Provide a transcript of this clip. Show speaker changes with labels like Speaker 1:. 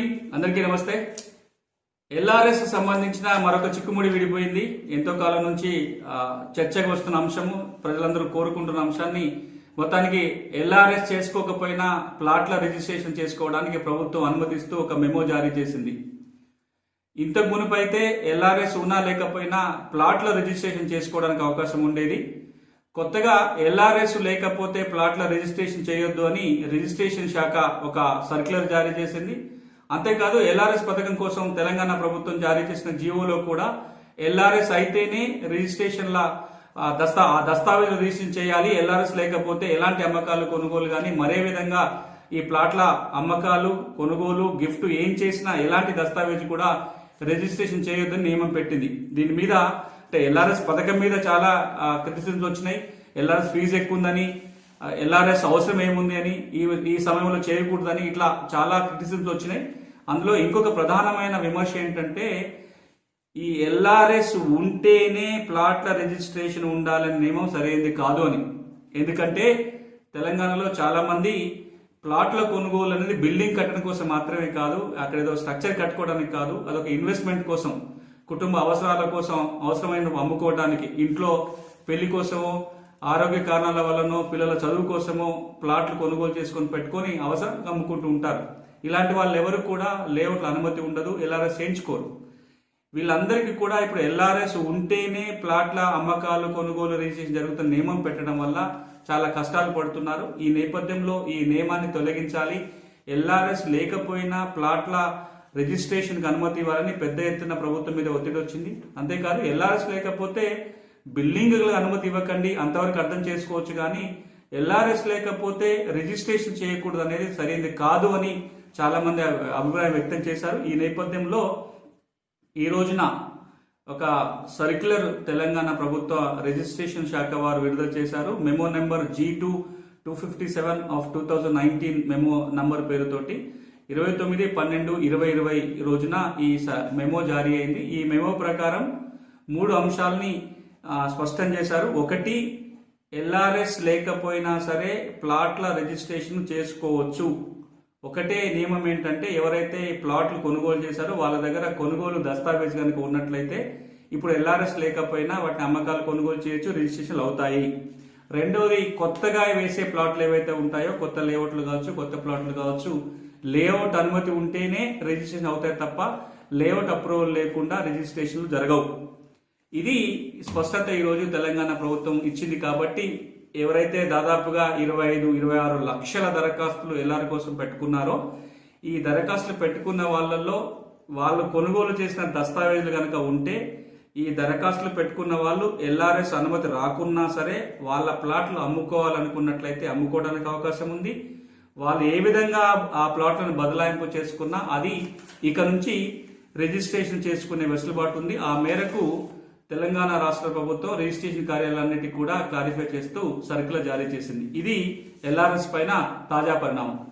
Speaker 1: Evening అందరికీ నమస్తే. LRS సంబంధించిన మరొక చిక్కుముడి విడిపోయింది. ఎంతో కాలం నుంచి చర్చకు వస్తున్న అంశము ప్రజలందరూ కోరుకుంటున్న అంశాన్ని మొత్తానికి ఎల్ఆర్ఎస్ చేసుకోకపోయినా ప్లాట్ల రిజిస్ట్రేషన్ చేసుకోవడానికి ప్రభుత్వం అనుమతిస్తూ ఒక మెమో జారీ చేసింది. ఇంతకు మునుపైతే ఎల్ఆర్ఎస్ ఉన్నా లేకపోయినా ప్లాట్ల రిజిస్ట్రేషన్ చేసుకోవడానికి అవకాశం ఉండేది. కొత్తగా ఎల్ఆర్ఎస్ లేకపోతే ప్లాట్ల రిజిస్ట్రేషన్ చేయొద్దు అని రిజిస్ట్రేషన్ శాఖ ఒక సర్క్యులర్ జారీ చేసింది. అంతేకాదు ఎల్ఆర్ఎస్ పథకం కోసం తెలంగాణ ప్రభుత్వం జారీ చేసిన జీవోలో కూడా ఎల్ఆర్ఎస్ అయితేనే రిజిస్ట్రేషన్ల దస్తా ఆ దస్తావేజులు రిజిస్ట్రేషన్ చేయాలి ఎల్ఆర్ఎస్ లేకపోతే ఎలాంటి అమ్మకాలు కొనుగోలు కానీ మరే విధంగా ఈ ప్లాట్ల అమ్మకాలు కొనుగోలు గిఫ్ట్ ఏం చేసినా ఎలాంటి దస్తావేజు కూడా రిజిస్ట్రేషన్ చేయొద్దని నియమం పెట్టింది. దీని మీద అంటే ఎల్ఆర్ఎస్ పథకం మీద చాలా క్రిటిసిజమ్స్ వచ్చినాయి. ఎల్ఆర్ఎస్ ఫీజు ఎక్కువ ఉందని ఎల్ఆర్ఎస్ అవసరం ఏముంది అని ఈ ఈ సమయంలో చేయకూడదని ఇట్లా చాలా క్రిటిసిజమ్స్ వచ్చినాయి. అందులో ఇంకొక ప్రధానమైన విమర్శ ఏంటంటే ఈ ఎల్ఆర్ఎస్ ఉంటేనే ప్లాట్ల రిజిస్ట్రేషన్ ఉండాలనే నియమం సరైనది కాదు అని. ఎందుకంటే తెలంగాణలో చాలా మంది ప్లాట్ల కొనుగోలు అనేది బిల్డింగ్ కట్టడం కోసం మాత్రమే కాదు అక్కడ ఏదో స్ట్రక్చర్ కట్టుకోవడానికి కాదు అదొక ఇన్వెస్ట్మెంట్ కోసం కుటుంబ అవసరాల కోసం అవసరమైన అమ్ముకోవడానికి ఇంట్లో పెళ్ళి కోసమో ఆరోగ్య కారణాల వల్లనో పిల్లల చదువు కోసమో ప్లాట్లు కొనుగోలు చేసుకొని పెట్టుకొని అవసరం అమ్ముకుంటూ ఉంటారు. ఇలాంటి వాళ్ళు ఎవరు కూడా లేఅవుట్ల అనుమతి ఉండదు ఎల్ఆర్ఎస్ చేయించుకోరు. వీళ్ళందరికీ కూడా ఇప్పుడు ఎల్ఆర్ఎస్ ఉంటేనే ప్లాట్ల అమ్మకాలు కొనుగోలు రిజిస్ట్రేషన్ జరుగుతున్న నియమం పెట్టడం వల్ల చాలా కష్టాలు పడుతున్నారు. ఈ నేపథ్యంలో ఈ నియమాన్ని తొలగించాలి. ఎల్ఆర్ఎస్ లేకపోయినా ప్లాట్ల రిజిస్ట్రేషన్కి అనుమతి ఇవ్వాలని పెద్ద ఎత్తున ప్రభుత్వం మీద ఒత్తిడి వచ్చింది. అంతేకాదు ఎల్ఆర్ఎస్ లేకపోతే బిల్డింగ్లకు అనుమతి ఇవ్వకండి అంతవరకు అర్థం చేసుకోవచ్చు కానీ ఎల్ఆర్ఎస్ లేకపోతే రిజిస్ట్రేషన్ చేయకూడదు అనేది సరైనది కాదు అని చాలా మంది అభిప్రాయం వ్యక్తం చేశారు. ఈ నేపథ్యంలో ఈ రోజున ఒక సర్క్యులర్ తెలంగాణ ప్రభుత్వ రిజిస్ట్రేషన్ శాఖ వారు విడుదల చేశారు. Memo number G two two fifty seven of two thousand nineteen memo number పేరుతోటి. ఇరవై తొమ్మిది పన్నెండు ఇరవై ఇరవై రోజున ఈ స- మెమో జారీ అయింది. ఈ మెమో ప్రకారం మూడు అంశాలని స్పష్టం చేశారు. ఒకటి ఎల్ఆర్ఎస్ లేకపోయినా సరే ప్లాట్ల రిజిస్ట్రేషన్ చేసుకోవచ్చు. ఒకటే నియమం ఏంటంటే ఎవరైతే ఈ ప్లాట్లు కొనుగోలు చేశారో వాళ్ళ దగ్గర కొనుగోలు దస్తావేజ్ కనుక ఉన్నట్లయితే ఇప్పుడు ఎల్ఆర్ఎస్ లేకపోయినా వాటిని అమ్మకాలు కొనుగోలు చేయొచ్చు రిజిస్ట్రేషన్లు అవుతాయి. రెండోది కొత్తగా వేసే ప్లాట్లు ఏవైతే ఉంటాయో కొత్త లేఅవుట్లు కావచ్చు కొత్త ప్లాట్లు కావచ్చు లేఅవుట్ అనుమతి ఉంటేనే రిజిస్ట్రేషన్ అవుతాయి తప్ప లేఅవుట్ అప్రూవల్ లేకుండా రిజిస్ట్రేషన్లు జరగవు. ఇది స్పష్టత ఈరోజు తెలంగాణ ప్రభుత్వం ఇచ్చింది కాబట్టి ఎవరైతే దాదాపుగా ఇరవై ఐదు ఇరవై ఆరు లక్షల దరఖాస్తులు ఎల్ఆర్ కోసం పెట్టుకున్నారో ఈ దరఖాస్తులు పెట్టుకున్న వాళ్ళల్లో వాళ్ళు కొనుగోలు చేసిన దస్తావేజులు కనుక ఉంటే ఈ దరఖాస్తులు పెట్టుకున్న వాళ్ళు ఎల్ఆర్ఎస్ అనుమతి రాకున్నా సరే వాళ్ళ ప్లాట్లు అమ్ముకోవాలనుకున్నట్లయితే అమ్ముకోవడానికి అవకాశం ఉంది. వాళ్ళు ఏ విధంగా ఆ ప్లాట్లను బదలాయింపు చేసుకున్నా అది ఇక నుంచి రిజిస్ట్రేషన్ చేసుకునే వెసులుబాటు ఉంది. ఆ మేరకు తెలంగాణ రాష్ట్ర ప్రభుత్వం రిజిస్ట్రేషన్ కార్యాలన్నిటి కూడా క్లారిఫై చేస్తూ సర్కులర్ జారీ చేసింది. ఇది ఎల్ఆర్ఎస్ పైన తాజా పరిణామం.